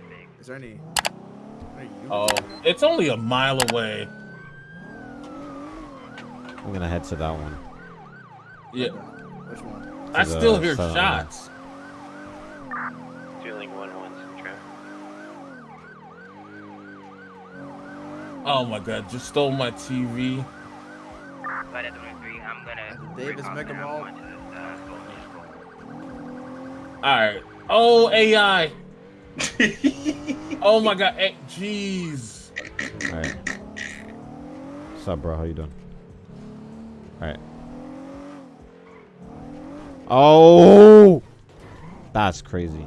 traffic. Is there any? any Oh, it's only a mile away. I'm gonna head to that one. Yeah. Which one? I the still hear southern shots. Fueling one one some traffic. Oh my god, just stole my TV. But at the three, I'm gonna. Davis recall Mega center. Mall. I'm going to this, uh, Golden Alright. Oh, AI. oh my god. Hey, Jeez. All right. What's up, bro? How you doing? All right. Oh, that's crazy.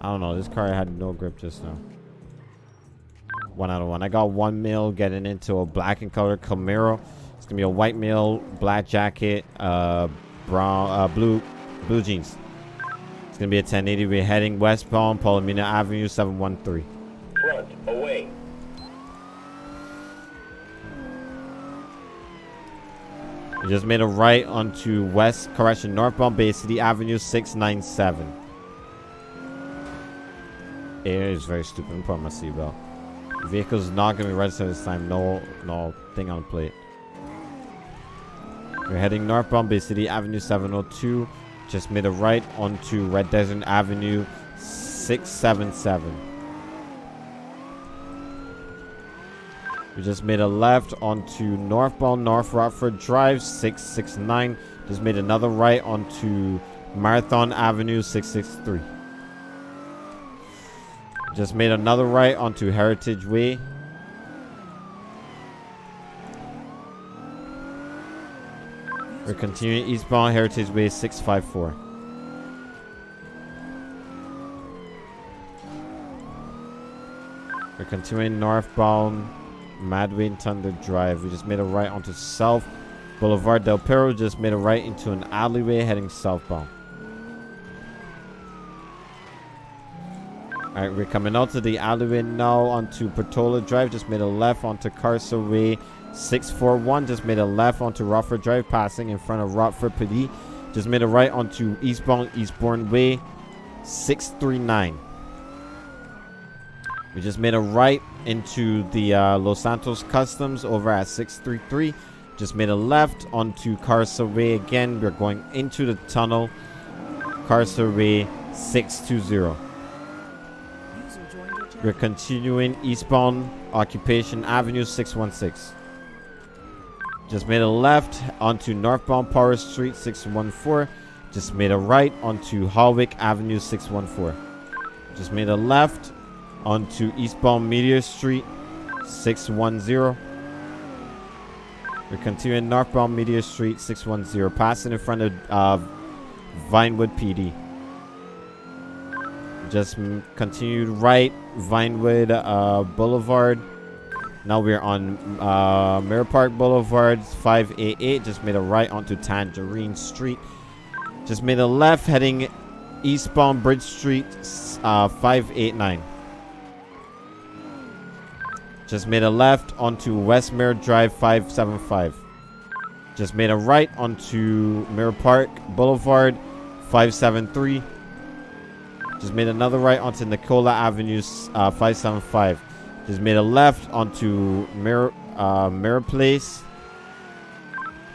I don't know. This car had no grip just now. One out of one. I got one mil getting into a black and color Camaro. It's gonna be a white mil, black jacket, uh, brown, uh, blue, blue jeans. It's gonna be a 1080. We're heading West westbound, Palomino Avenue, 713. Front, away. We just made a right onto West, correction, northbound Bay City Avenue 697. It is very stupid. I'm putting my seatbelt. Vehicle's not going to be registered this time. No, no thing on the plate. We're heading northbound Bay City Avenue 702. Just made a right onto Red Desert Avenue 677. We just made a left onto northbound North Rockford Drive 669. Just made another right onto Marathon Avenue 663. Just made another right onto Heritage Way. We're continuing eastbound Heritage Way 654. We're continuing northbound Mad Wayne Thunder Drive. We just made a right onto South Boulevard Del Perro. Just made a right into an alleyway heading southbound. Alright, we're coming out to the alleyway now onto Portola Drive. Just made a left onto Carcer Way 641. Just made a left onto Rockford Drive, passing in front of Rockford PD. Just made a right onto eastbound Eastbourne Way 639. We just made a right into the uh, Los Santos Customs over at 633. Just made a left onto Carcer Way again. We're going into the tunnel. Carcer Way 620. We're continuing eastbound Occupation Avenue 616. Just made a left onto northbound Power Street 614. Just made a right onto Harwick Avenue 614. Just made a left onto eastbound Meteor Street 610. We're continuing northbound Meteor Street 610, passing in front of uh, Vinewood PD. Just continued right, Vinewood uh, Boulevard. Now we're on uh, Mirror Park Boulevard 588. Just made a right onto Tangerine Street. Just made a left heading eastbound Bridge Street uh, 589. Just made a left onto West Mirror Drive 575. Just made a right onto Mirror Park Boulevard 573. Just made another right onto Nicola Avenue uh, 575. Just made a left onto Mirror, uh, Mirror Place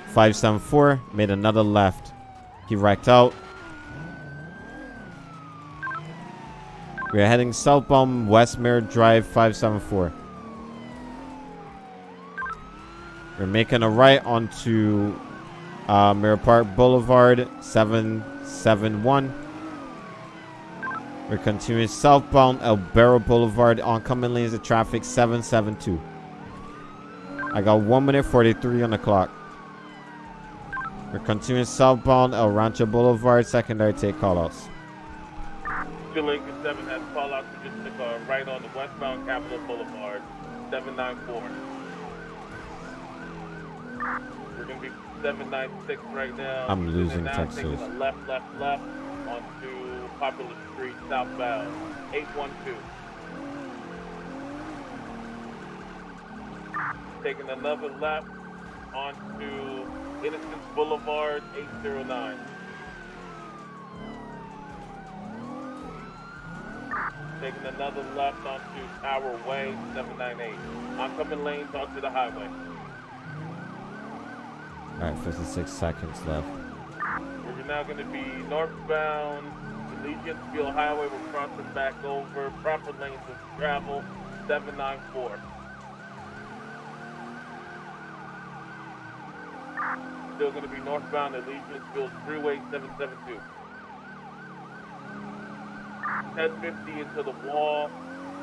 574. Made another left. He racked out. We're heading southbound West Mirror Drive 574. We're making a right onto uh, Mirror Park Boulevard 771. We're continuing southbound El Barro Boulevard. Oncoming lanes of traffic 772. I got 1 minute 43 on the clock. We're continuing southbound El Rancho Boulevard. Secondary take callouts. Lincoln 7 has call out to just took a right on the westbound Capitol Boulevard, 794. We're going to be 796 right now. I'm losing Texas. left, left, left onto Popular Street southbound, 812. Taking another left onto Innocence Boulevard, 809. taking another left onto Tower Way, 798. Oncoming lanes onto the highway. Alright, 56 seconds left. We're now going to be northbound Field Highway. We're crossing back over. Proper lanes of travel, 794. Still going to be northbound Elysian Field Freeway, 772. 1050 into the wall.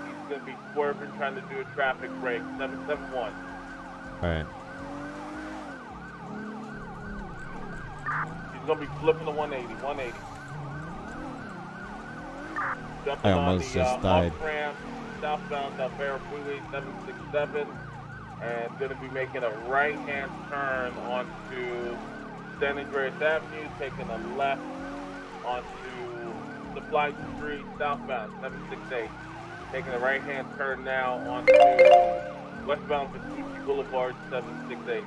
He's going to be swerving, trying to do a traffic break, 771. Alright. He's gonna be flipping the 180, 180. I almost the just uh, died. southbound uh, Freeway 767, and gonna be making a right-hand turn onto San Andreas Avenue, taking a left onto Supply Street, southbound 768. Taking a right-hand turn now onto westbound Vespucci Boulevard 768.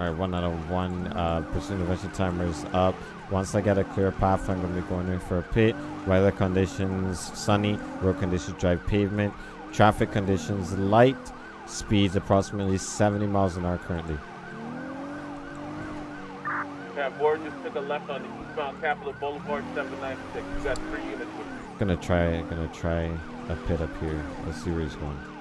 Alright, one out of one. Uh, pursuit intervention timer is up. Once I get a clear path, I'm going to be going in for a pit. Weather conditions sunny. Road conditions dry pavement. Traffic conditions light. Speeds approximately 70 miles an hour currently. Cat Ward just took a left on the eastbound Capitol Boulevard 796. You got three units. Gonna try, gonna try a pit up here. Let's see where he's going.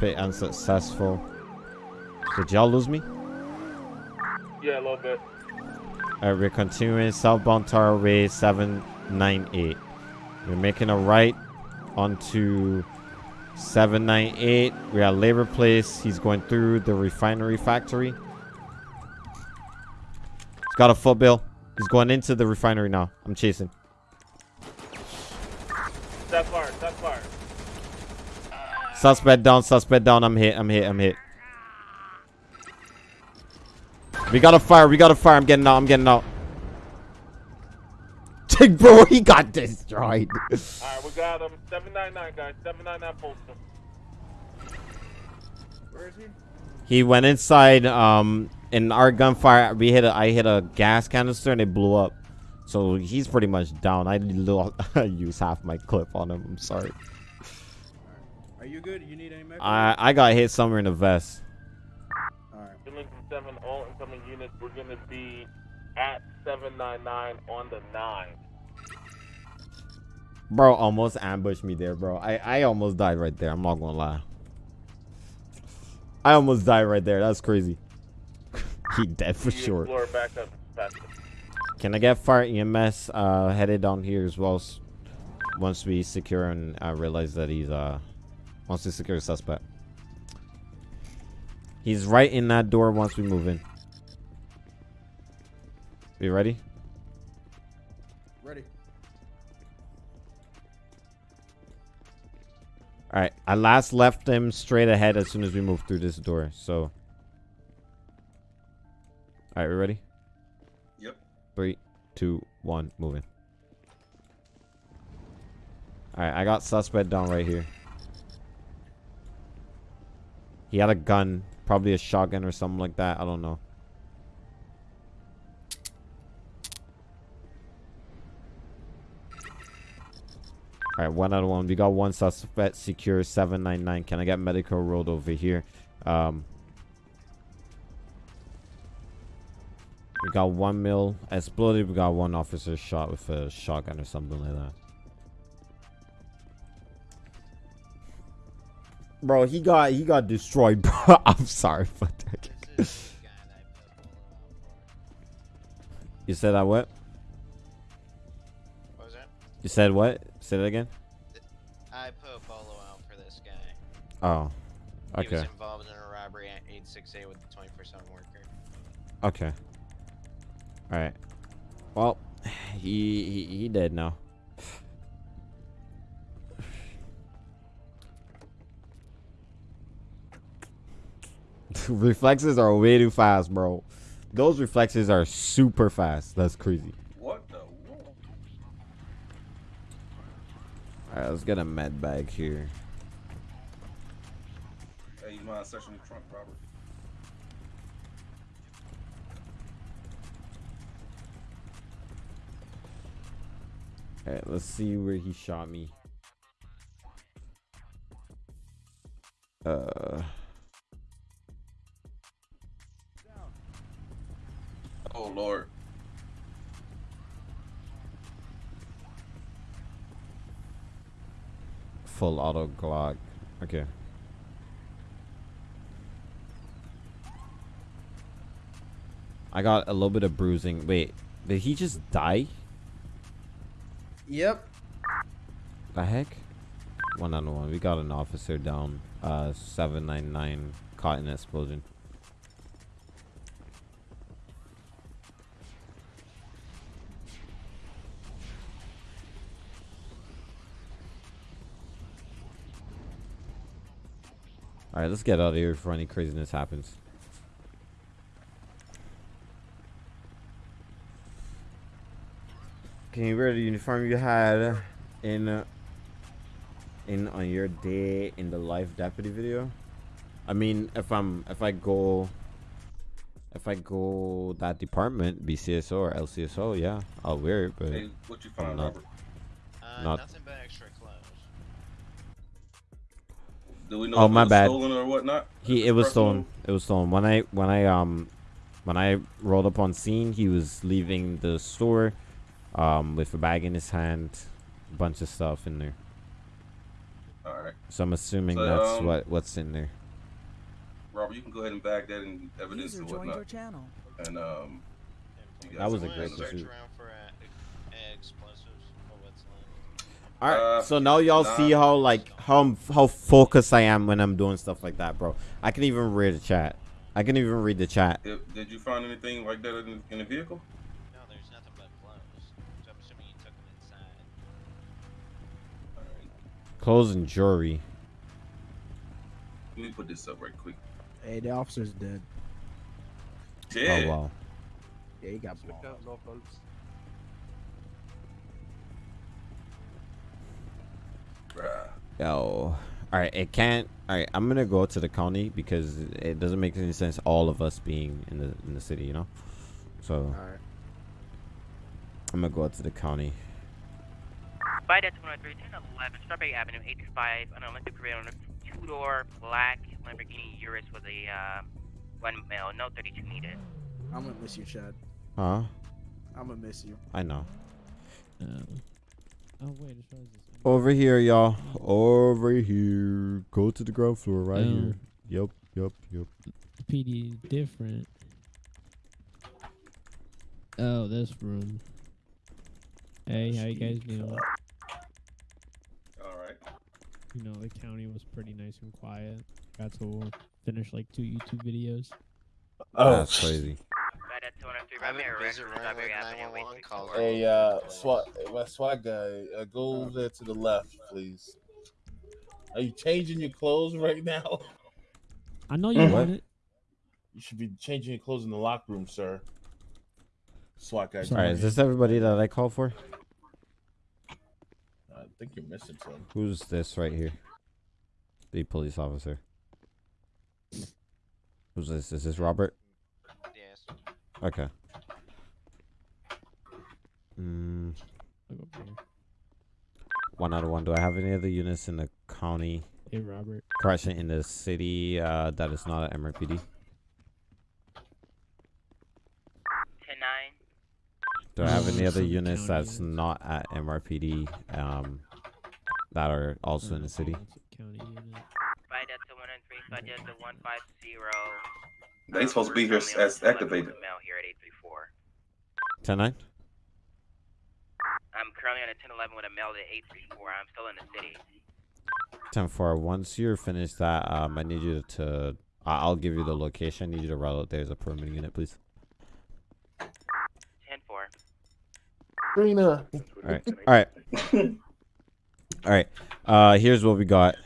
Pit unsuccessful. Did y'all lose me? Yeah, a little bit. Alright, we're continuing southbound Tower Way 798. We're making a right onto 798. We're at Labor Place. He's going through the refinery factory. He's got a foot bill. He's going into the refinery now. I'm chasing. That far, that fire. Suspect down, suspect down. I'm hit, I'm hit, I'm hit. We got a fire, we got a fire. I'm getting out, I'm getting out. Bro, he got destroyed. Alright, we got him. 799, guys. 799 postal. Where is he? He went inside. Um, in our gunfire, we hit a. I hit a gas canister and it blew up. So he's pretty much down. I used half my clip on him. I'm sorry. Are you good? You need any medical? I I got hit somewhere in the vest. Alright. 7, all incoming units. We're going to be at 799 on the 9. Bro, almost ambushed me there, bro. I I almost died right there. I'm not gonna lie. I almost died right there. That's crazy. he dead for You sure. Back up. Can I get fire EMS uh, headed down here as well? s- Once we secure and uh, realize that he's uh, once we secure the suspect. He's right in that door once we move in. You ready? Ready. All right. I last left him straight ahead as soon as we moved through this door. So. All right, we ready? Yep. Three, two, one, moving. All right, I got suspect down right here. He had a gun, probably a shotgun or something like that. I don't know. All right, one out of one. We got one suspect secure. Seven nine nine. Can I get medical road over here? Um, we got one mil exploded. We got one officer shot with a shotgun or something like that. Bro, he got he got destroyed. Bro, I'm sorry for that. You said I what? What was that? You said what? Say that again. I put a bolo out for this guy. Oh, Okay. He was involved in a robbery at 868 with the 24/7 worker. okay. All right. Well, he he he dead now. reflexes are way too fast, bro. Those reflexes are super fast. That's crazy. What the? Whoa. Alright, let's get a med bag here. Hey, you mind searching the trunk, Robert? Alright, let's see where he shot me. Uh, Oh Lord. full auto Glock. Okay. I got a little bit of bruising. Wait, did he just die? Yep. The heck? One on one. We got an officer down. Uh, 799 caught in explosion. Alright, let's get out of here before any craziness happens. Can you wear the uniform you had in uh, in on your day in the life deputy video? I mean, if I'm if I go if I go that department, BCSO or LCSO, yeah, I'll wear it. But Hey, what you find, not. Robert? Uh, Not- nothing but extra Do we know Oh, if it my was bad. stolen or whatnot? He it was personal? stolen. It was stolen. When I when I um when I rolled up on scene, he was leaving the store um with a bag in his hand, a bunch of stuff in there. All right, So I'm assuming So, that's um, what what's in there. Robert, you can go ahead and bag that in evidence User and joined your whatnot. channel. And um, you That was a great handle that. pursuit. around for uh, e- explosives or what's left. All right. Uh, so now y'all nah. see how like how how focused I am when I'm doing stuff like that, bro. I can even read the chat. I can even read the chat. Did, did you find anything like that in, in the vehicle? No, there's nothing but clothes. So I'm assuming you took them inside. All right, Clothes and jewelry. let me put this up right quick. Hey, the officer's dead. Yeah. Oh wow. Yeah, he got blown. Bruh. Yo. All right. It can't. All right. I'm gonna go to the county because it doesn't make any sense. All of us being in the in the city, you know. So All right. I'm gonna go out to the county. By that 103, 1011, Strawberry Avenue, 835, an Olympic Parade on a two-door black Lamborghini Urus with a uh, one male, no 32 needed. I'm gonna miss you, Chad. Huh? I'm gonna miss you. I know. Um, oh wait, as far as this Over here, y'all. Over here. Go to the ground floor right here. Um, Yep. Yep. Yep. PD different. Oh, this room. Hey, how you guys doing? All right. You know, the county was pretty nice and quiet. Got to finish like two YouTube videos. Oh, that's crazy. By that 203, I've been busy running with 911 calls. Hey, uh, SWAT, my SWAT guy, uh, go over there to the left, please. Are you changing your clothes right now? I know you What? want it. You should be changing your clothes in the locker room, sir. SWAT guy. All right. Is this everybody that I called for? I think you're missing some. Who's this right here? The police officer. Who's this? Is this Robert? Yes. Okay. Mm, Look over here. one out of one. Do I have any other units in the county? Hey, Robert. Correction, in the city uh, that is not at MRPD? 10 Do I have any other units that's units. not at MRPD um, that are also in the city? That's a County unit. By that 203, so I did the 150. They supposed to be here as activated. with a Male here at 834. 10 9? I'm currently on a 1011 with a male at 834. I'm still in the city. 10 4. Once you're finished that, um, I need you to. I- I'll give you the location. I need you to route out there as a permanent unit, please. 10 4. Trina. All right. All right. All right. Uh, here's what we got.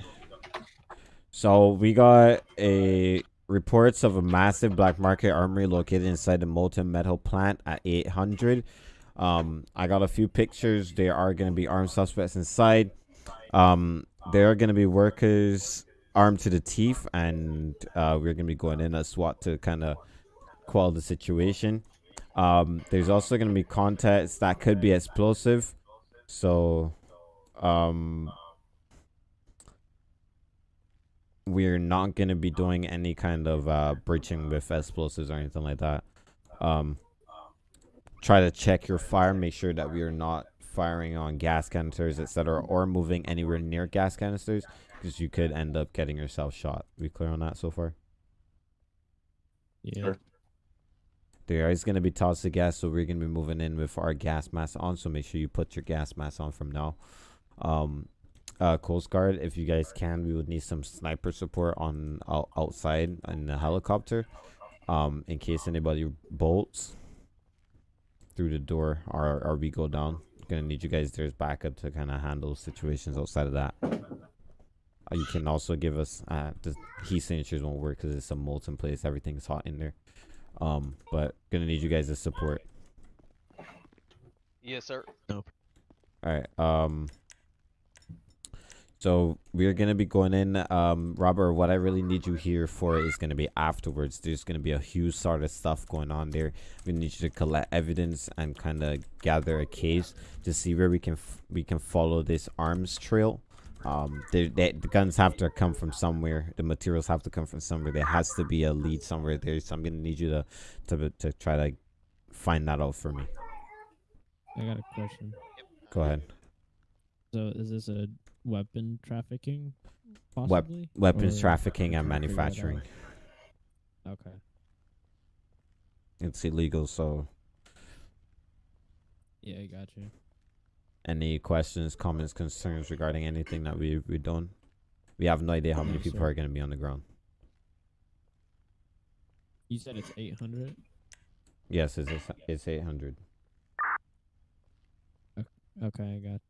So we got a reports of a massive black market armory located inside the molten metal plant at 800. Um, I got a few pictures. There are going to be armed suspects inside. Um, there are going to be workers armed to the teeth, and uh, we're going to be going in a SWAT to kind of quell the situation. Um, there's also going to be contests that could be explosive, so um, we're not going to be doing any kind of uh, breaching with explosives or anything like that. Um, try to check your fire, make sure that we are not firing on gas canisters, etc., or moving anywhere near gas canisters, because you could end up getting yourself shot. We clear on that so far? Yeah. Sure. There is going to be toxic gas, so we're going to be moving in with our gas mask on. So make sure you put your gas mask on from now. Um, uh, Coast Guard, if you guys can, we would need some sniper support on out, outside in the helicopter, um, in case anybody bolts through the door or or we go down. Gonna need you guys there's backup to kind of handle situations outside of that. Uh, you can also give us uh, the heat signatures won't work because it's a molten place. Everything's hot in there. Um, but gonna need you guys to support. Yes, sir. Nope. All right. Um. So we're gonna be going in. Um, Robert, what I really need you here for is gonna be afterwards. There's gonna be a huge sort of stuff going on there. We need you to collect evidence and kind of gather a case to see where we can f- we can follow this arms trail. Um, they, they, the guns have to come from somewhere. The materials have to come from somewhere. There has to be a lead somewhere there. So I'm gonna need you to to to try to find that out for me. I got a question. Go ahead. So is this a weapon trafficking possibly? weapons Or- trafficking and trying to figure that out? manufacturing. Okay. It's illegal. So Yeah, I got you. any questions, comments, concerns regarding anything that we we done? We have no idea how many people are gonna be on the ground. You said it's 800? Yes, it's it's, it's eight hundred. Okay, I got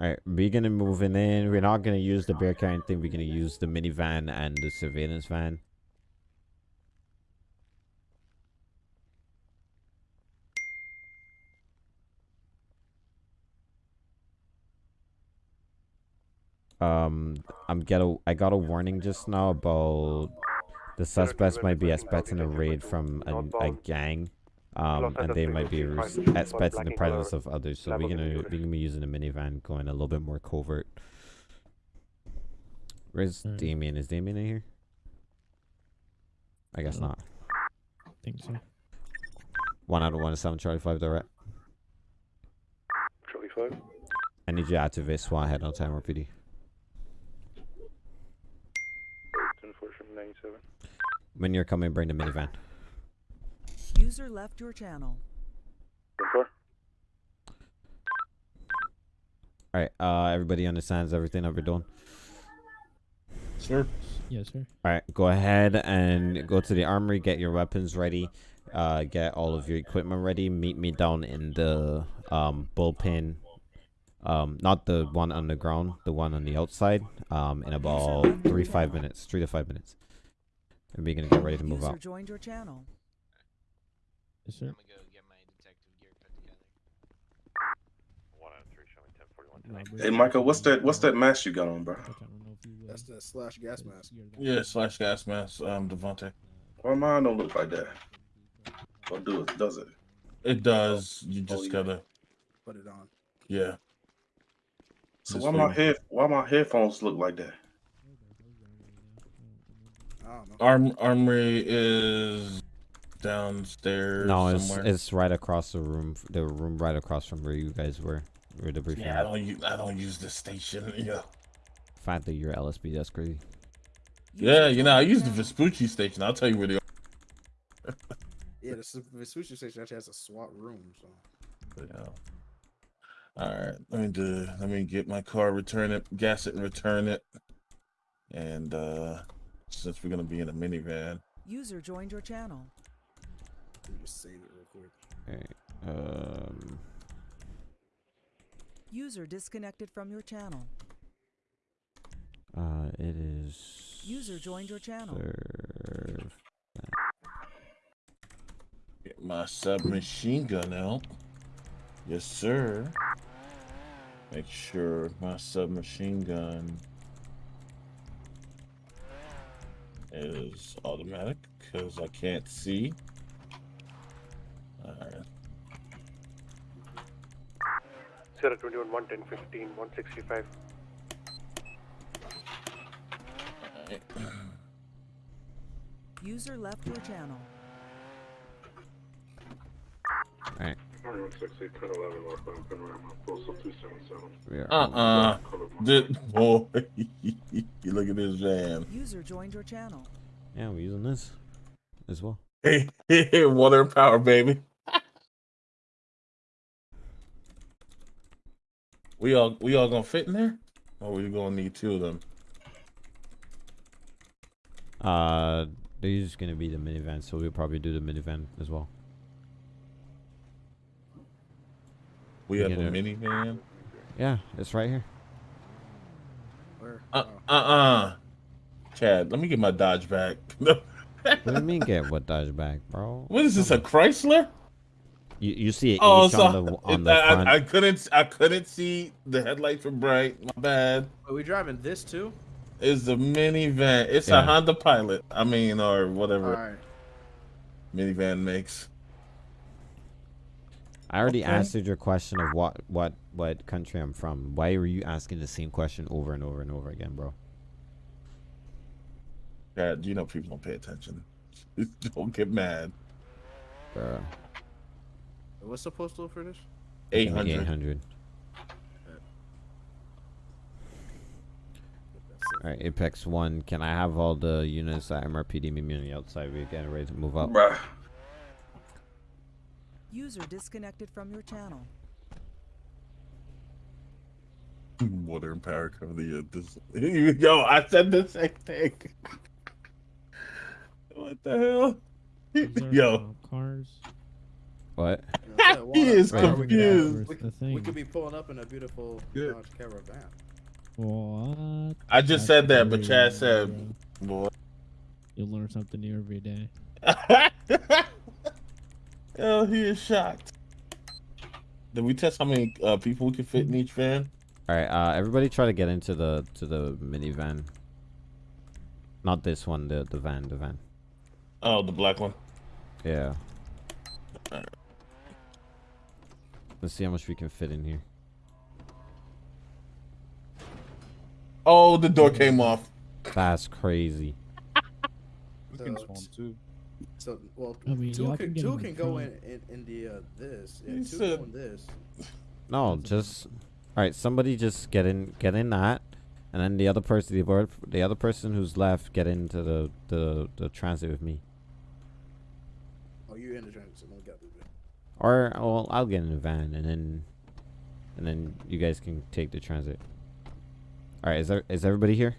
All right, we're gonna moving in. We're not gonna use the bear carrying thing. We're gonna use the minivan and the surveillance van. Um, I'm get a I got a warning just now about the suspects might be expecting a raid from a, a gang, um, and they might be res- in the presence of others. So we're gonna we're gonna be using a minivan, going a little bit more covert. Where's Alright. Damien? Is Damien in here? I guess not. think so. One out of one, seven Charlie five direct. Charlie 5. I need you to activate SWAT head on time PD. 10 97. When you're coming, bring the minivan. User left your channel. 10 4. All right, uh, everybody understands everything that we're doing. Sure. Yes, sir. All right, go ahead and go to the armory, get your weapons ready, uh, get all of your equipment ready. Meet me down in the um, bullpen, um, not the one on the ground, the one on the outside, um, in about three five minutes, three to five minutes. And we're gonna get ready to move User out. joined your channel. Yes, sir. I'm gonna go get my detective gear put together. 1 out of 3, showing 10 41. Robert, Hey, Michael, what's that? What's that mask you got on, bro? which I don't know if you will, That's the slash gas mask. Yeah, slash gas mask. Um, Devontae. Oh, Why mine don't look like that? Or do it? Does it? It does. You just yeah. gotta. Put it on. Yeah. So Just why my wait. head? Why my headphones look like that? I don't. Arm Armory is downstairs. No, it's somewhere. it's right across the room, the room right across from where you guys were, where the briefing. Yeah, I don't use I don't use the station. Yeah. fact that you're LSB, that's crazy. Yeah, you know, I use the. Vespucci station. I'll tell you where they are. Yeah, the Su- Vespucci station actually has a SWAT room. So Yeah. All right, let me do. Let me get my car, return it, gas it, and return it. And uh since we're gonna be in a minivan, User joined your channel. Let me just save it real quick. Alright, um, User disconnected from your channel. uh, it is. User joined your channel. serve- get my submachine gun out. Yes, sir. Make sure my submachine gun is automatic because I can't see. Alright. Sierra 21, 110, 15, 165. alright. User left your channel. Alright. 168, 10, 11, northbound Panorama, postal 277. Uh-uh. Did, boy, look at this van. User joined your channel. Yeah, we're using this as well. Hey, water and power, baby. We all we all gonna fit in there? Or we gonna need two of them? Uh, they're just gonna be the minivan, so we'll probably do the minivan as well. We We have a get it. minivan. Yeah, it's right here. Where? Uh uh uh. Chad, let me get my Dodge back. What do you mean get what Dodge back, bro? what is this? A Chrysler? You you see it Oh, H so on the on the I, front? I, I couldn't I couldn't see the headlights were bright. My bad. Are we driving this too? It's a minivan. It's Yeah. a Honda Pilot. I mean, or whatever All right. minivan makes. I already Okay. answered your question of what what what country I'm from. Why were you asking the same question over and over and over again, bro? Chad, you know people don't pay attention. don't get mad. Bruh. What's the postal for this? Eight hundred. 800. All right, Apex One. Can I have all the units at MRPD meet me on the outside? We're getting ready to move up. User disconnected from your channel. Water and power cover the uh, this. Yo, I said the same thing. what the hell? Yo, uh, cars. What? Yeah, so he is why are we gonna- confused. We, The we could be pulling up in a beautiful Good. Dodge Caravan. What? I just said that, but Chad That's said, "Boy." You'll learn something new every day. oh, he is shocked. Did we test how many uh, people we can fit in each van? All right, uh, everybody try to get into the to the minivan. Not this one, the the van, the van. Oh, the black one. Yeah. Let's see how much we can fit in here. Oh, the door came off. That's crazy. So, too. so well, I mean, two y'all can, can two can go in, in in the uh, this. Yeah, two said- go in this. No, just all right. Somebody just get in, get in that, and then the other person, the the other person who's left, get into the the the transit with me. Oh, you in the transit? So we got to do that. Or well, I'll get in the van, and then and then you guys can take the transit. All right, is there is everybody here?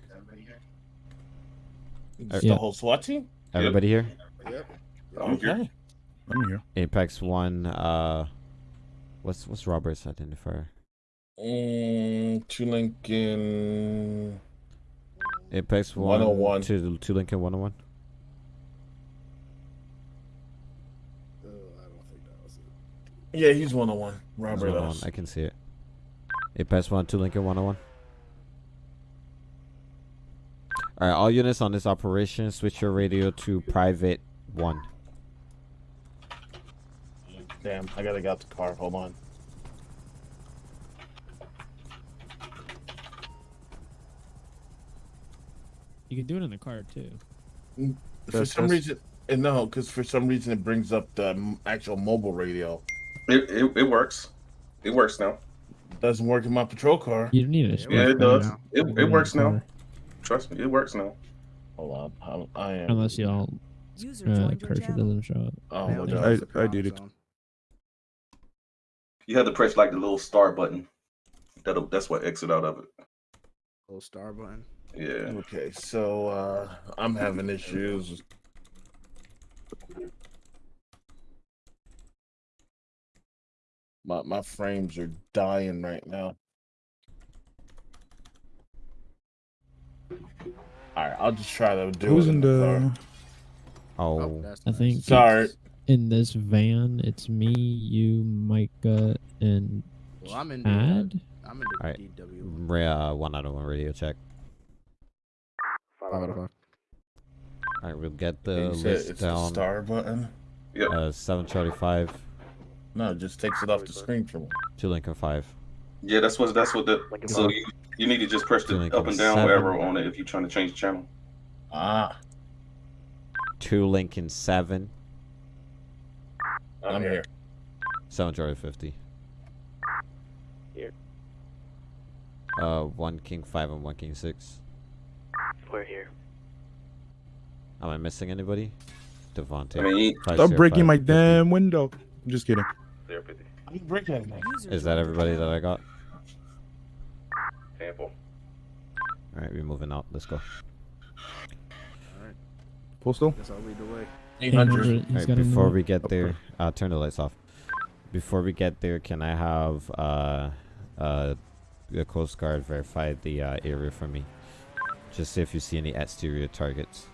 Just Yeah. the whole SWAT team? Everybody here? Yep. Okay. I'm here. Apex One. Uh, what's what's Robert's identifier? Mm, to Lincoln. Apex One. 101. To to Lincoln One Hundred One. Uh, I don't think that was it. Yeah, he's 101. Robert One us. I can see it. Apex One to Lincoln One Hundred One. All right, all units on this operation, switch your radio to private one. Damn, I gotta get out the car. Hold on. You can do it in the car too. For That's- some that's- reason, eh, no, because for some reason it brings up the actual mobile radio. It, it, it works. It works now. Doesn't work in my patrol car. You don't need a Yeah, Yeah, it speaker does. now. It, You can do it works now. car. Trust me, it works now. Hold on, I'm, I am. Unless y'all User uh, joined your cursor doesn't show up. Oh Now my they god. use the I- I comm did it. You have to press like the little star button. That'll that's what exit out of it. Little star button. Yeah. Okay, so uh I'm having issues. My my frames are dying right now. Alright, I'll just try to do Who's it in the, the- Oh, Oh, that's I think Sorry. in this van, it's me, you, Micah, and Well, I'm in the. Uh, Chad. I'm in the Alright. DW. Ra- uh, one out of one radio check. Five out of five. All right, we'll get the you said list it's the star button. Yep. Uh, seven Charlie five, No, it just takes it off the screen for me. two Lincoln five. Yeah, that's what that's what the. So you you need to just press the up and down seven. wherever on it if you're trying to change the channel. Ah, Two Lincoln seven, I'm here. seven Charlie fifty. Here. Uh, one King five and one King six. We're here. Am I missing anybody? Devontae. I mean, Stop breaking five my damn window. I'm just kidding. Zero fifty. I'm breaking anything. User Is that everybody that. I got? Sample. All right, we're moving out. Let's go. Alright. Postal. Guess I'll lead the way. 800. 800. Alright, before we get there, uh, turn the lights off. Before we get there, can I have uh, uh, the Coast Guard verify the uh, area for me? Just see if you see any exterior targets.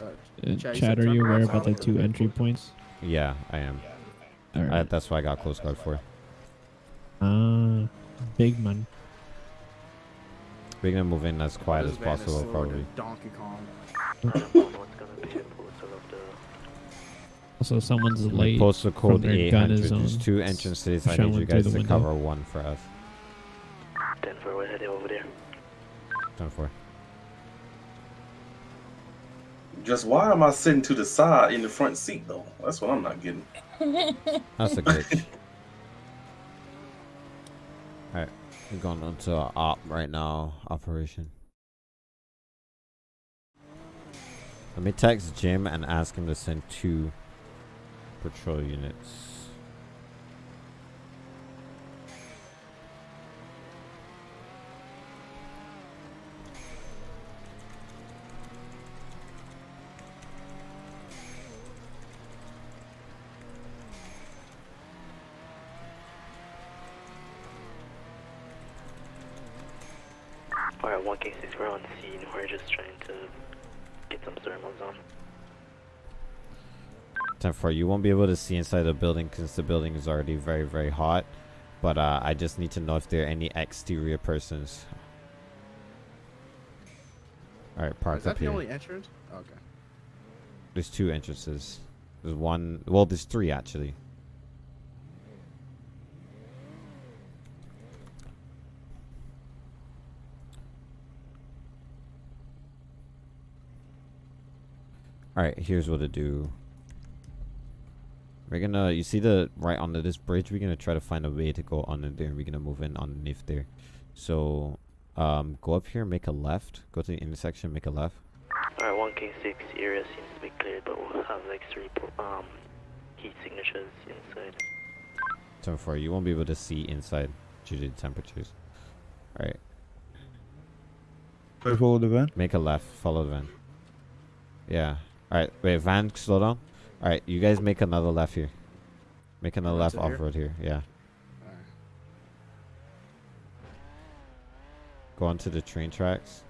Uh, Uh, Chad, you Chad, are you aware about the two entry points? Yeah, I am. All I, that's why I got close Guard for. Ah, big man. We're gonna move in as quiet This as van is possible, slower probably. than Donkey Kong. Also, someone's And late. Postal from code their gun 800. is There's on two entrances. I need you guys to window. cover one for us. Ten four, we're heading over there. Done for. Just why am I sitting to the side in the front seat though? That's what I'm not getting. That's a glitch. Alright, we're going on to our op right now. Operation. Let me text Jim and ask him to send two patrol units. Alright, one King six, we're on scene. We're just trying to get some thermals on. 10 4, you won't be able to see inside the building since the building is already very, very hot. But uh, I just need to know if there are any exterior persons. Alright, park Is that up the only entrance? Okay. There's two entrances. There's one. Well, there's three actually. All right, here's what to do. We're gonna, you see the right under this bridge. We're gonna try to find a way to go under there. We're gonna move in underneath there. So, um, go up here, make a left. Go to the intersection, make a left. Alright, one King six area seems to be cleared, but we'll have like three po- um heat signatures inside. Turn four. You won't be able to see inside due to the temperatures. All right. Follow the van? Make a left. Follow the van. Yeah. All right. Wait, van, slow down. All right. You guys make another left here. Make another Left left in here? off road here. Yeah. Go onto the train tracks.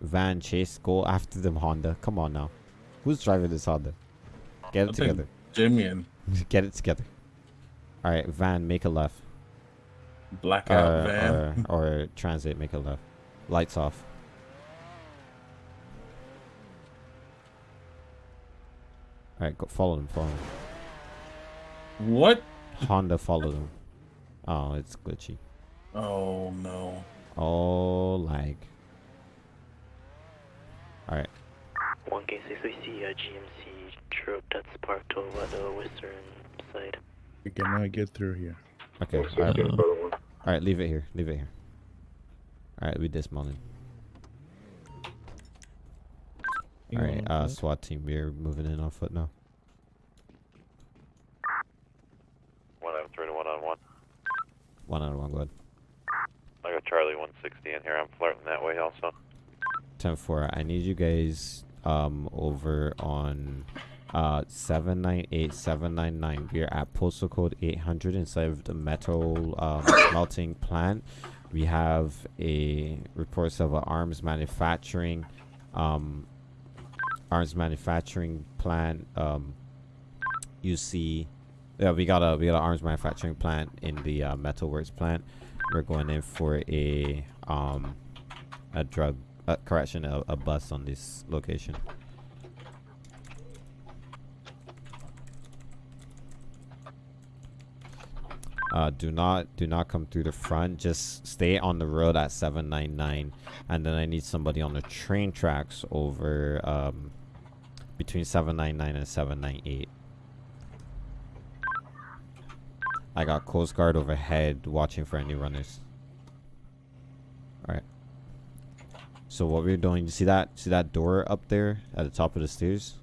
Van, chase, go after them Honda. Come on now. Who's driving this Honda? Get it I think together. Jimmy and Get it together. All right, van, make a left. blackout Uh, van. or, or transit, make a left. Lights off. All right, go follow them. Follow them. What? Honda, follow them. Oh, it's glitchy. Oh no. Oh, lag. All right. One King six, we see a GMC truck that's parked over at the western side. We cannot get through here. Okay. One All six, right. get another one. All right. Leave it here. Leave it here. All right. We dismounted. You All going right. on Uh, foot? SWAT team, we're moving in on foot now. One out of three to one on one. One on one. Go ahead. I got Charlie 160 in here. I'm flirting that way also. 10 4. I need you guys um over on uh 798 799. We're at postal code 800 inside of the metal um, melting plant. We have a reports of an arms manufacturing um arms manufacturing plant um you see yeah we got a we got an arms manufacturing plant in the uh, metalworks plant We're going in for a um a drug uh, correction a, a bus on this location. Uh, do not do not come through the front. Just stay on the road at 799, and then I need somebody on the train tracks over um between 799 and 798. I got Coast Guard overhead watching for any runners. Alright. So what we're doing, you see that see that door up there at the top of the stairs?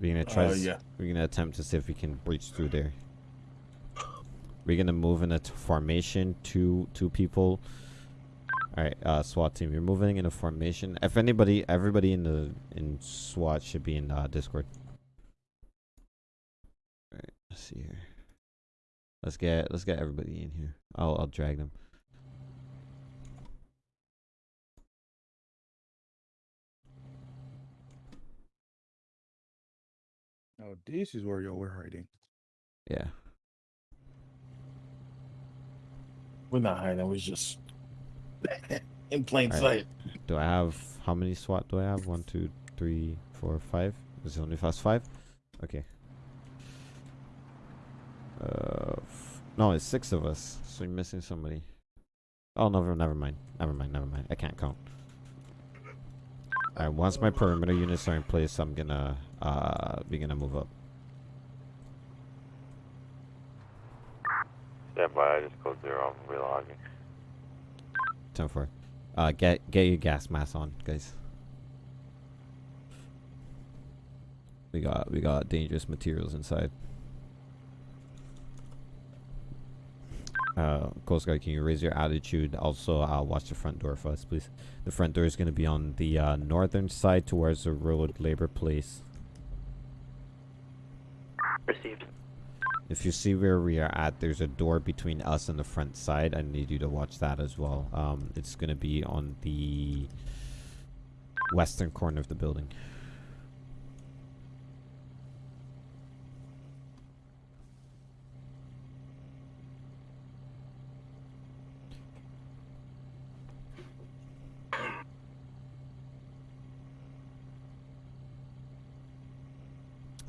We're gonna try Uh, yeah. we're gonna attempt to see if we can breach through there. We're gonna move in a formation, two two people. Alright, uh SWAT team, you're moving in a formation. If anybody everybody in the in SWAT should be in uh Discord. Alright, let's see here. Let's get let's get everybody in here. I'll I'll drag them. Oh, this is where y'all were hiding. Yeah. We're not hiding. We're just in plain Alright. sight. Do I have how many SWAT do I have? One, two, three, four, five. Is it only fast five? Okay. Uh, f- no, it's six of us. So you're missing somebody. Oh no, never mind. Never mind. Never mind. I can't count. Alright, once my perimeter units are in place, I'm gonna uh be gonna move up. Stand by, I just code zero, I'm relogging. Ten four. Uh, get get your gas mask on, guys. We got we got dangerous materials inside. Uh, Coast Guard, can you raise your attitude? Also, uh, watch the front door for us, please. The front door is going to be on the uh, northern side towards the road labor place. Received. If you see where we are at, there's a door between us and the front side. I need you to watch that as well. Um, it's going to be on the western corner of the building.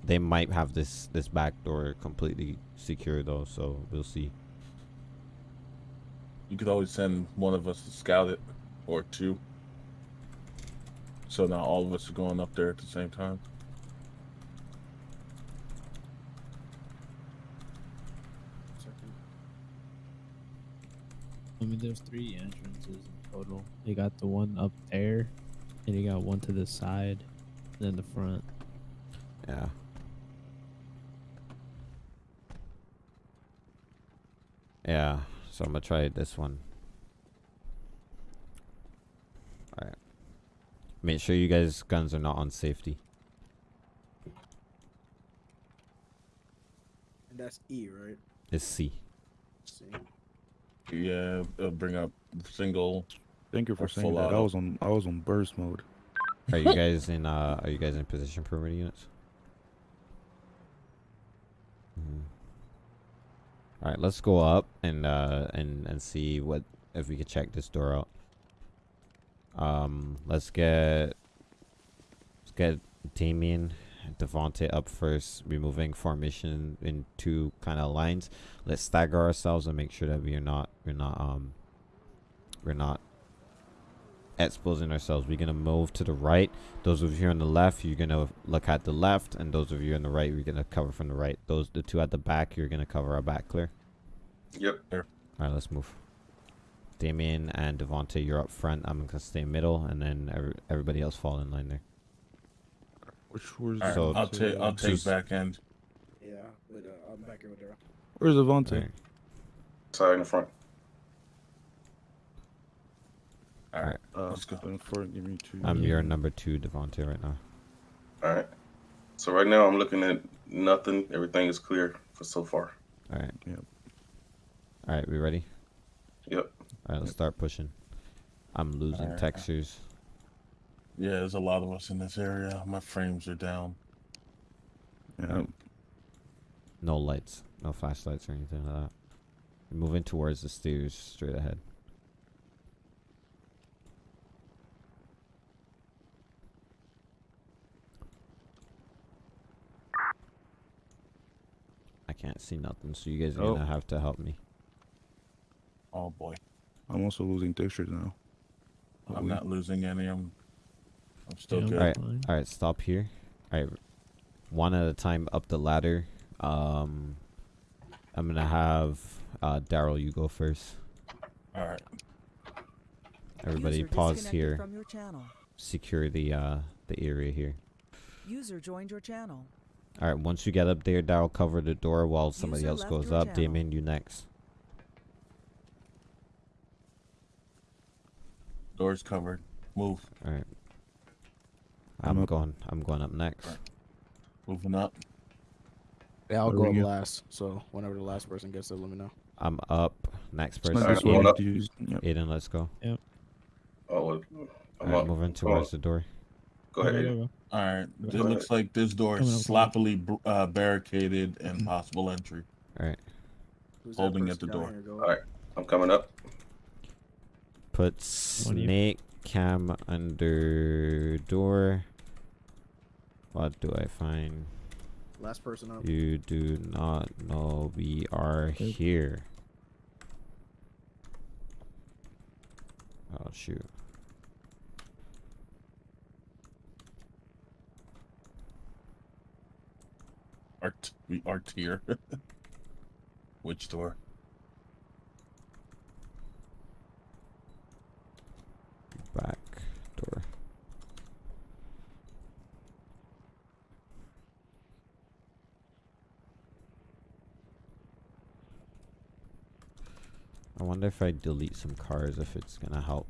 They might have this this back door completely secure though, so we'll see. You could always send one of us to scout it, or two. So now all of us are going up there at the same time. I mean, there's three entrances in total. You got the one up there, and you got one to the side, and then the front. Yeah. Yeah, so I'm gonna try this one. Alright. Make sure you guys' guns are not on safety. And that's E, right? It's C. See. Yeah, it'll bring up single. Thank you for saying full that. I was on I was on burst mode. Are you guys in uh are you guys in position perimeter units? All right, let's go up and uh and and see what if we could check this door out. Um, let's get let's get Damien, Devonte up first, removing formation in two kind of lines. Let's stagger ourselves and make sure that we are not we're not um we're not exposing ourselves. We're gonna move to the right. Those of you on the left, you're gonna look at the left, and those of you on the right, you're gonna cover from the right. Those the two at the back, you're gonna cover our back clear. Yep. All right, let's move. Damien and Devonte, you're up front. I'm gonna stay middle, and then every, everybody else fall in line there. Which was All right, So- I'll take I'll take Just- back end. Yeah, but uh, I'm back here with her. Where's Devonte? Alright. Side in the front. All right, Uh, let's go. give me two. I'm your number two, Devonte, right now. All right. So right now I'm looking at nothing. Everything is clear for so far. All right. Yep. All right, we ready? Yep. All right, let's start pushing. I'm losing Alright. textures. Yeah, there's a lot of us in this area. My frames are down. Yeah. No lights, no flashlights or anything like that. Moving towards the stairs straight ahead. Can't see nothing, so you guys are Oh. gonna have to help me. Oh boy, I'm also losing pictures now. I'm not losing any. I'm, I'm still Yeah, good. All right, all right. stop here. Alright, one at a time up the ladder. Um, I'm gonna have uh, Daryl, you go first. All right. Everybody, User pause here. From your. Secure the uh the area here. User joined your channel. All right, once you get up there, Daryl, cover the door while somebody User else goes up. channel. Damien, you next. Doors covered. Move. All right. I'm I'm going. I'm going up next. Moving up. Yeah, I'll Where go up go? last. So whenever the last person gets there, let me know. I'm up. Next person. Alright, this one going up. to. Yep. Aiden, let's go. Oh, All well, I'm right, up. moving Come on. Oh. towards the door. Go Go, ahead. go, Aiden. go. All right. It Go ahead. looks like this door is sloppily uh, barricaded and possible entry. All right. Who's Holding at the door. All right, I'm coming up. Put One you. snake cam under door. What do I find? Last person up. You do not know we are Good. here. Oh shoot. Art. We art here. Which door? Back door. I wonder if I delete some cars if it's gonna help.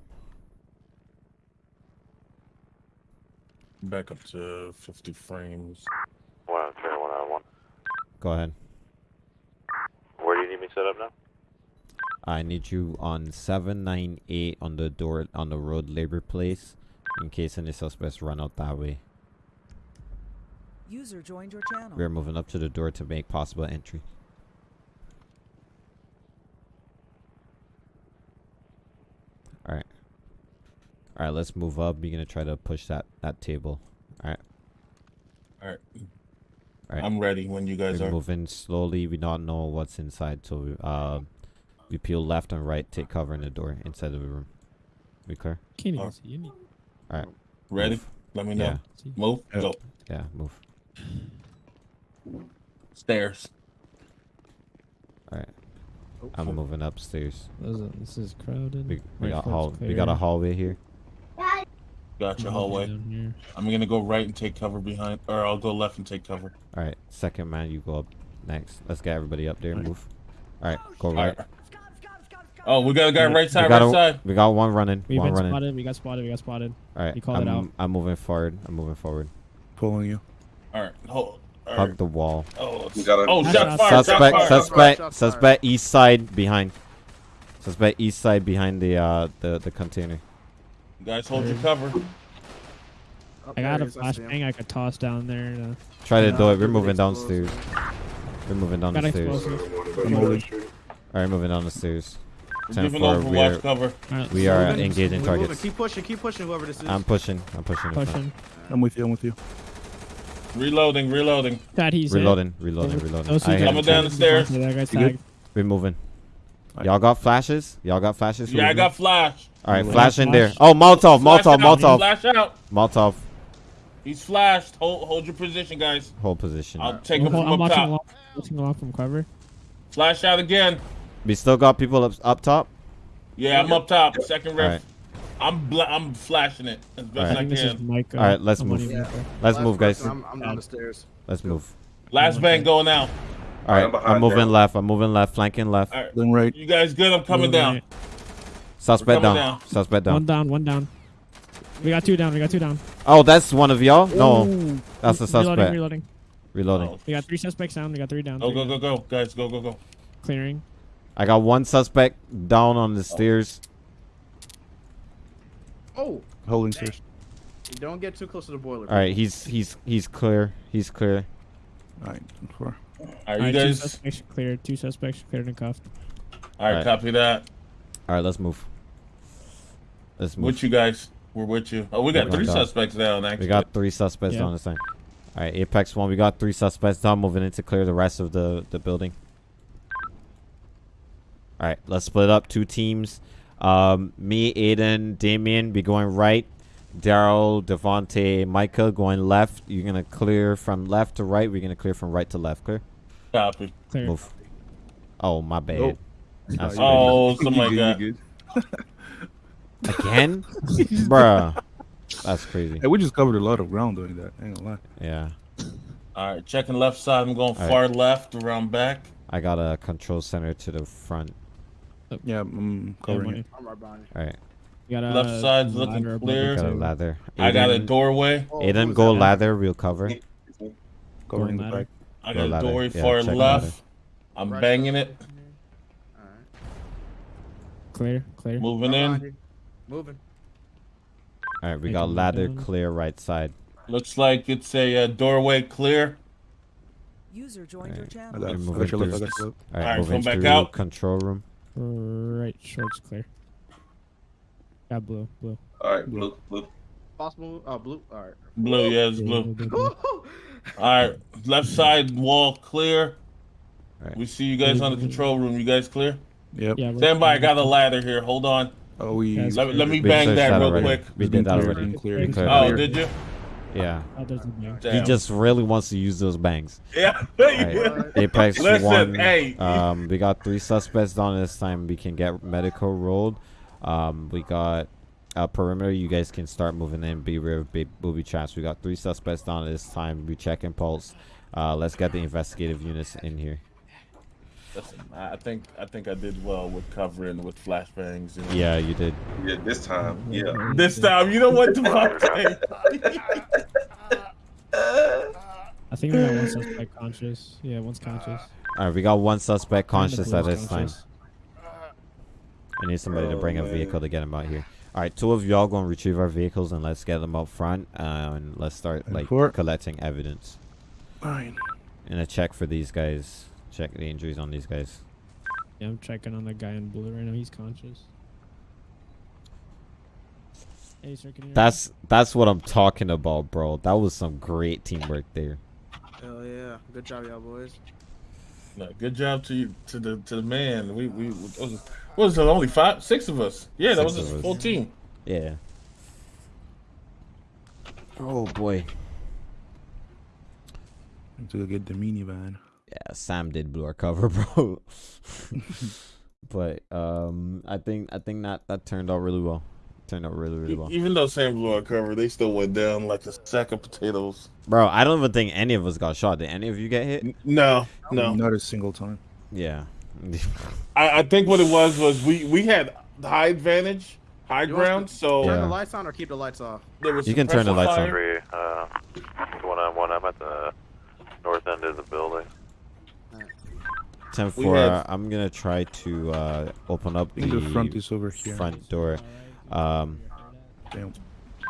Back up to 50 frames. One out of three, one out of one. Go ahead. Where do you need me set up now? I need you on 798 on the door on the road labor place in case any suspects run out that way. User joined your channel. We're moving up to the door to make possible entry. Alright. Alright, let's move up. You're gonna try to push that, that table. Alright. Alright. All right. I'm ready when you guys We're are. moving slowly. We don't know what's inside, so we, uh, we peel left and right, take cover in the door inside of the room. We clear? Can't even see any. Alright. Ready? Move. Let me know. Yeah. Move. Yeah. Go. Yeah, move. Stairs. Alright. Oh, I'm moving upstairs. This is, crowded. We, we got foot's hall we got a hallway here. Got your hallway. I'm gonna go right and take cover behind, or I'll go left and take cover. Alright, second man, you go up next. Let's get everybody up there and move. Alright, go right. right. Oh, we got a guy right side, right a, side. we got one running. We've one been running. spotted. We got spotted. We got spotted. Alright, You called I'm, it out. I'm moving forward. I'm moving forward. Pulling you. All right. Hold. All Hug right. the wall. Oh, We got a- oh, Nice shot shot. fired. Shot suspect, fired. suspect, Shots suspect, east side behind. Suspect east side behind the uh the the container. Guys, hold your cover. Oh, I got a is, I see him. flashbang I could toss down there. To... Try to Nah, do it. We're moving explosive. downstairs. We're moving down the stairs. explosive. I'm holding. Alright, moving down the stairs. We're Ten giving four, we are- cover. Alright, We are we're gonna- engaging We're moving. targets. Keep pushing. Keep pushing. Whoever this is. I'm pushing. I'm pushing. pushing. I'm with you. I'm with you. Reloading. Reloading. That he's hit. Reloading, reloading, reloading. those two I hit Coming down the stairs. That guy's You good? tagged. We're moving. Y'all got flashes? Y'all got flashes? Yeah, I got flash. All right, Flash. flash in there. Oh, Molotov, Flash Molotov, out. Molotov, Flash out. Molotov. He's flashed. Hold, hold your position, guys. Hold position. I'll take I'm, him from I'm up watching top. along, watching along from cover. Flash out again. We still got people up up top. Yeah, I'm up top. Second All rift. right, I'm bla- I'm flashing it as best Alright. I I think this is can. Mike. uh, All right, let's move. Yeah. Let's Last move, guys. person, I'm, I'm down the stairs. Let's move. Last bang going out. All right, I'm I'm moving there. left. I'm moving left, flanking left. All right. Then right. You guys good? I'm coming Moving down. right. Suspect down. down. Suspect down. One down. down. One down. We got two down. We got two down. Oh, that's one of y'all. No, Ooh. that's the suspect. Reloading. Reloading. Oh, We got three suspects down. We got three down. Go three go go go, guys! Go go go. Clearing. I got one suspect down on the stairs. Oh, Holding stairs. don't get too close to the boiler. All right, he's he's he's clear. He's clear. All right. Four. All right, you Alright, two guys. suspects cleared. Two suspects cleared and cuffed. All right, Alright. copy that. All right, let's move. Let's move. With you guys. We're with you. Oh, we got three no suspects down, actually. We got three suspects Yeah. down this time. All right, Apex one. We got three suspects down. Moving in to clear the rest of the the building. All right, let's split up two teams. Um, me, Aiden, Damien be going right. Daryl, Devontae, Micah going left. You're gonna clear from left to right. We're gonna clear from right to left. Clear. Copy. Clear. Move. Oh my bad. Nope. Oh, You something like that. You good. Again, bruh. That's crazy. Hey, we just covered a lot of ground doing that. Ain't gonna lie. Yeah. All right, checking left side. I'm going All right. far left, around back. I got a control center to the front. Yeah, I'm covering money. it. I'm right behind you. All right. You got a Left side's looking clear. the Got a table. ladder. I got a doorway. Oh, Aiden, go that? ladder. We'll cover. Covering the ladder. back. I Go got a doorway Yeah, far left. ladder. I'm Right banging side. it. Alright. Clear, clear. Moving Right behind in. You. Moving. All right, we got a ladder clear right side. Looks like it's a uh, doorway clear. User joined your Alright. I channel. got, I We're moving your through. got your left. All right, Alright, moving back through out. control room. Right, short's clear. Got blue, blue. All right, blue, blue. Possible. Oh, blue. All right. Blue, yeah, it's blue. All right, left side wall clear. Alright. We see you guys on the control room. You guys clear? Yep. Yeah, Stand by. I got a ladder here. Hold on. Oh, we. Guys, Let, let me bang searched that real already. quick. We did that cleared, already. been cleared. We Oh, cleared Oh, clear. did you? Yeah. Oh, there's a bang. He just really wants to use those bangs. Yeah. Alright, Apex Listen, one. hey. Um, we got three suspects down this time. We can get medical rolled. Um, we got a perimeter. You guys can start moving in. Be real, big booby traps. We got three suspects down this time. We checking pulse. Uh, let's get the investigative units in here. Listen, I I think I think I did well with covering with flashbangs. You know? Yeah, you did. Yeah, this time. Yeah. This time, you know what, Devontae? I think we got one suspect conscious. Yeah, one's conscious. All right, we got one suspect conscious at this time. I need somebody to Oh, bring a vehicle to get him out here. All right, two of y'all gonna retrieve our vehicles and let's get them up front uh, and let's start And like four. collecting evidence Fine. and a check for these guys. Check the injuries on these guys. Yeah, I'm checking on the guy in blue right now. He's conscious. Hey, sir, can you hear me? That's that's what I'm talking about, bro. That was some great teamwork there. Hell yeah. Good job, y'all boys. No, good job to you, to the to the man. We we what was, what was it only five six of us? Yeah, that Six was of a full team. Yeah. Oh boy. To go get the minivan. Yeah, Sam did blue our cover, bro. but um, I think I think that that turned out really well. Turned out really really well. Even though Sam blew our cover, they still went down like a sack of potatoes. Bro, I don't even think any of us got shot. Did any of you get hit? No, no. Not a single time. Yeah. I, I think what it was was we we had high advantage, high You want ground. to So Turn Yeah. the lights on or keep the lights off. there was You can turn the suppressor lights on. fire. Three, uh, one on one. I'm at the north end of the building. 10 We 4, had- I'm gonna try to uh, open up the, the front is over here. front door. Um, Damn.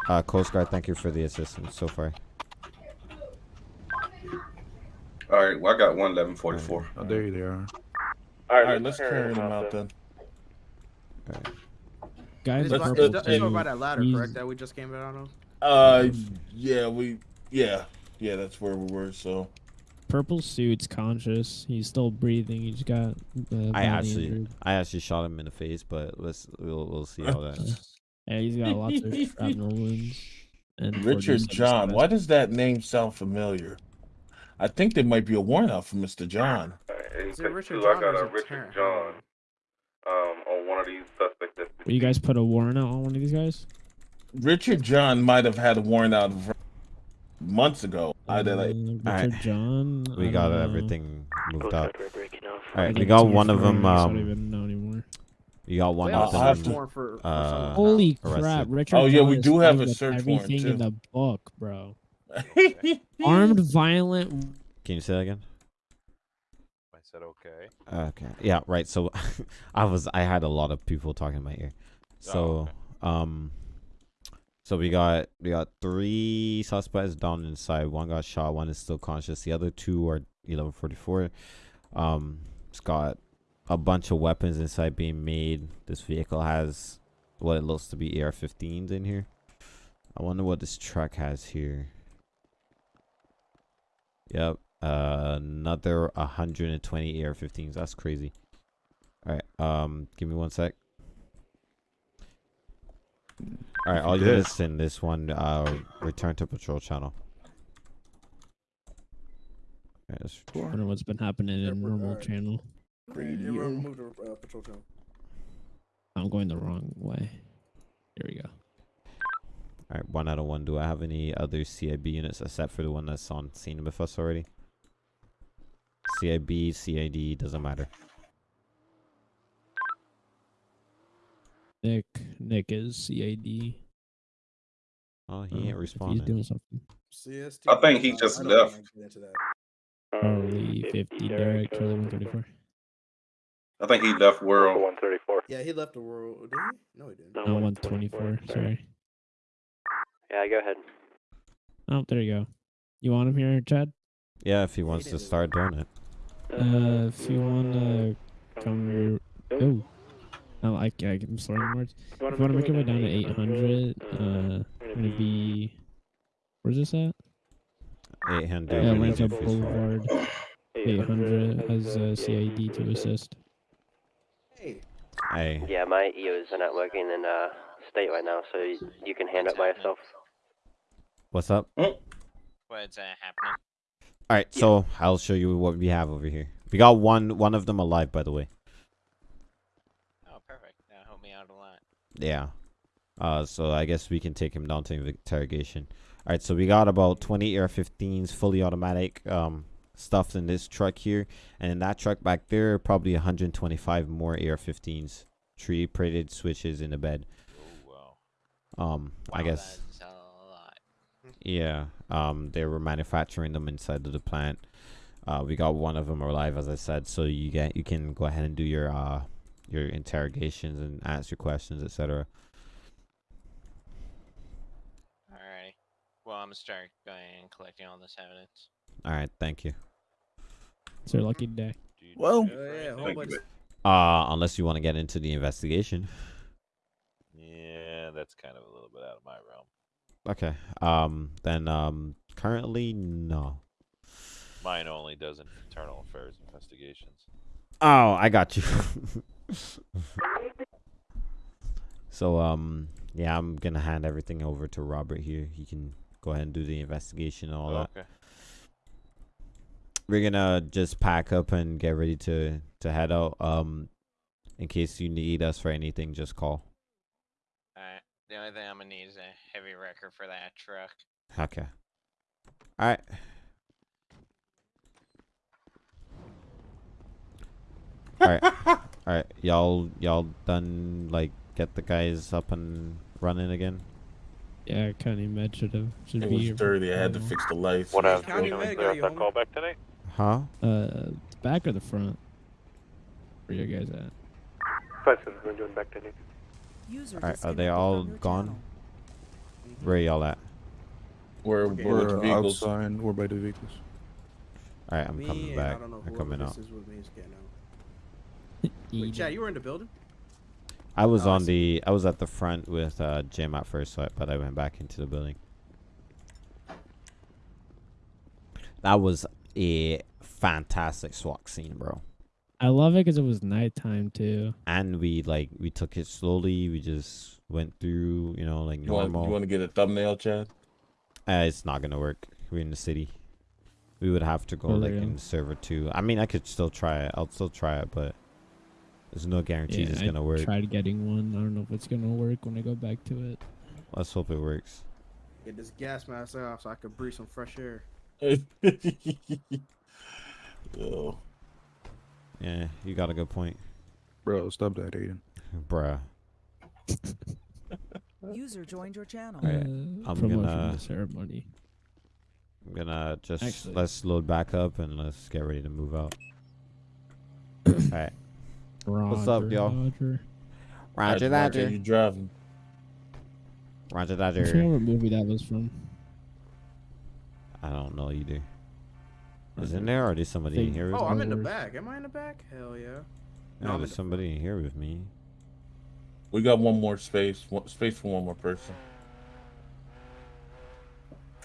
uh, Coast Guard, thank you for the assistance so far. All right, well, I got one eleven forty four. Oh, there they are. All All right, let's carry them out then. Guys, It's, Let's- by, purple it's, it's over team, by that ladder, he's- correct? That we just came out of. Uh, yeah, we yeah yeah that's where we were. So Purple suit's conscious. He's still breathing. He's got. Uh, I actually, injured. I actually shot him in the face, but let's we'll we'll see how that. Yeah, he's got lots of shrapnel wounds. And Richard John, why does that name sound familiar? I think there might be a warrant out for Mr. John. Is it Richard John I or got a Richard Terrence? John um, on one of these suspects. That's Will you guys put a warrant out on one of these guys? Richard John might have had a warrant out v- months ago. I did like Uh, Richard Alright. John. We got know. everything moved Both up. sides were breaking off. All right, we got it's one of them. for- I don't Um, even know anymore. you got one of I'll have have to- them. for, for uh. Holy arrested. crap! Richard. Oh, yeah, we do have a with search warrant, everything in the book, bro. Armed, violent. Can you say that again? I said okay. Okay. Yeah. Right. So, I was I had a lot of people talking in my ear. So, um, so we got we got three suspects down inside. One got shot. One is still conscious. The other two are eleven forty four. Um, it's got a bunch of weapons inside being made. This vehicle has what it looks to be AR-15s in here. I wonder what this truck has here. Yep, uh, another 120 AR-15s. That's crazy. All right, um, give me one sec. All right, all you units in this one, uh, return to patrol channel. All right, I wonder what's been happening in normal channel. Move to uh, patrol channel. I'm going the wrong way. Here we go. All right, one out of one. Do I have any other CIB units except for the one that's on scene with us already? CIB, CID, doesn't matter. Nick, Nick is CAD. Oh, he Uh, ain't if He's doing something. CST. I think he uh, just left. wanna get into that. Charlie 50, Derek, Charlie 134. I think he left world. 134. Yeah, he left the world. Did he? No, he didn't. No, 124. Sorry. Yeah, go ahead. Oh, there you go. You want him here, Chad? Yeah, if he wants to start doing it. Uh, if you want to come. Oh. Oh, I, I, I'm slurring words. If you want to make your way down to 800, uh, gonna be. Where's this at? 800. Yeah, we need Atlanta Boulevard. 800 has uh, CID to assist. Hey. Hey, Yeah, my EOs are not working in uh, state right now, so you, you can hand it by yourself. what's up? What's uh, happening? All right, so I'll show you what we have over here. We got one one of them alive, by the way. Oh, perfect. That helped me out a lot. Yeah. Uh, so I guess we can take him down to interrogation. All right, so we got about 20 AR-15s, fully automatic, um, stuffed in this truck here, and in that truck back there, probably 125 more AR-15s, tree printed switches in the bed. Oh, wow. Um, I guess. Yeah. Um, they were manufacturing them inside of the plant. Uh, we got one of them alive, as I said. So you get you can go ahead and do your uh your interrogations and answer questions, etc. Alrighty. Well, I'm gonna start going and collecting all this evidence. All right, thank you. It's your lucky day. Well, Oh, yeah, whole Thank bunch. you. Uh, unless you want to get into the investigation. Yeah, that's kind of a little bit out of my realm. Okay. Um, then um, currently no. Mine only does internal affairs investigations. Oh, I got you. so um, yeah, I'm gonna hand everything over to Robert here. He can go ahead and do the investigation and all that. okay. we're gonna just pack up and get ready to to head out. Um, in case you need us for anything, just call. Alright. The only thing I'm gonna need is a heavy wrecker for that truck. Okay. All All right. All right. Y'all y'all done like get the guys up and running again? Yeah, County Med should have should It be was here dirty. I had to fix the lights. What else? County Can we Med clear got you, that call back tonight? Huh? Uh, the back or the front? Where you guys at? Five seven, we're doing back today. User All right. Are they all gone? channel. Where y'all at? Where, Okay. where with we're vehicles? outside. We're by the vehicles. All right. I'm Me coming back. I don't know I'm whoever coming this out. is with me out. Eat Wait, Chad, you were in the building? I was Oh, on see. the. I was at the front with uh, Jim at first, so but I went back into the building. That was a fantastic SWAT scene, bro. I love it because it was nighttime too. And we like we took it slowly. We just went through, you know, like You want, normal. you want to get a thumbnail, Chad? Uh, it's not gonna work. We're in the city. We would have to go For like real? in server two. I mean, I could still try it. I'll still try it, but there's no guarantees Yeah, it's gonna work. I tried getting one. I don't know if it's gonna work when I go back to it. Let's hope it works. Get this gas mask off so I can breathe some fresh air. Yo. Yeah, you got a good point, Bro, stop that, Aiden. bruh. User joined your channel. Alright, Uh, I'm gonna- to ceremony. I'm gonna just Actually- let's load back up and let's get ready to move out. All right, What's up, y'all? Roger. Roger, Mark, are Roger, You driving? Roger, I forget Roger. what movie that was from. I don't know either. Is in there or did somebody in Think- here? Oh, I'm in the back. Am I in the back? Hell yeah. Oh, I'm there's in here with me. We got one more space. One, space for one more person.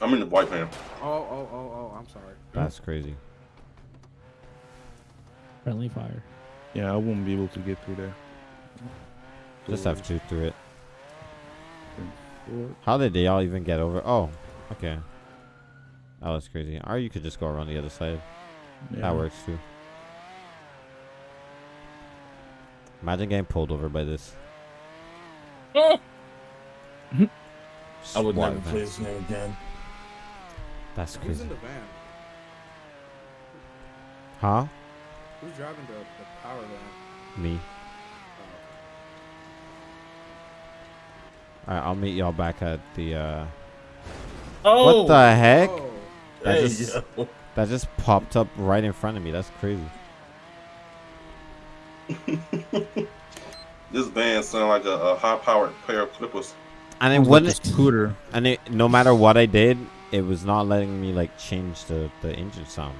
I'm in the white van. Oh, oh, oh, oh, I'm sorry. That's crazy. Friendly fire. Yeah, I won't be able to get through there. Just have two through it. How did they all even get over? Oh, okay. That was crazy. Or you could just go around the other side. Yeah. That works too. Imagine getting pulled over by this. I would SWAT never van. play this game again. That's Who's crazy. in the van? Huh? Who's driving the, the power van? Me. Oh, Alright, I'll meet y'all back at the uh Oh, What the heck? Oh, That Hey, just yo. that just popped up right in front of me. That's crazy. This van sound like a, a high-powered pair of clippers. And it Sounds like wouldn't scooter. and it no matter what I did, it was not letting me like change the, the engine sound.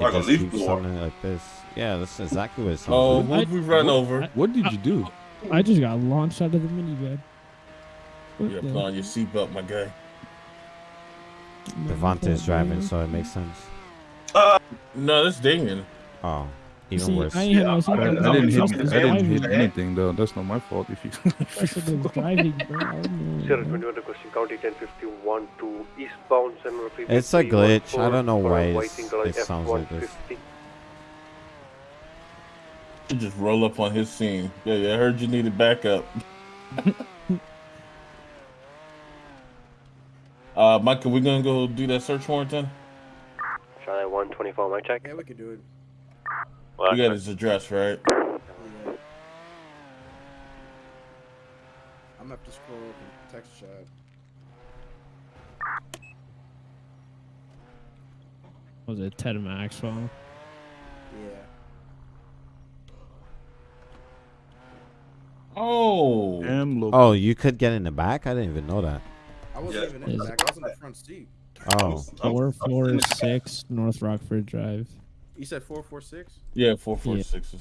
It Like a leaf blower. sounding like this. Yeah, that's exactly what it sounds Oh, like. what we run over? What did you do? I just got launched out of the minivan. What Yeah, the put your hell? seatbelt, my guy. Devontae's driving, so it makes sense. No, that's Damien. Oh, You even see, worse. I ain't had no I, I didn't I hit. I didn't hit anything though. That's not my fault. If you. I said driving, bro. I don't Sierra 21 requesting County 1051 to eastbound San It's a glitch. I don't know why it's- it sounds like this. You just roll up on his scene. Yeah, yeah, I heard you needed backup. uh, Michael, we gonna go do that search warrant then? Charlie 124, mic check. yeah, we can do it. Well, You got his address, right? Yeah. I'm up to have to scroll up and text chat. Was it Ted Maxwell? Yeah. Oh, Oh, you could get in the back? I didn't even know that. I wasn't Yeah. even in the back. I was in the front seat. Oh. I'm- Four I'm four in the- six North Rockford Drive. You said four four six. yeah, four four Yeah. six.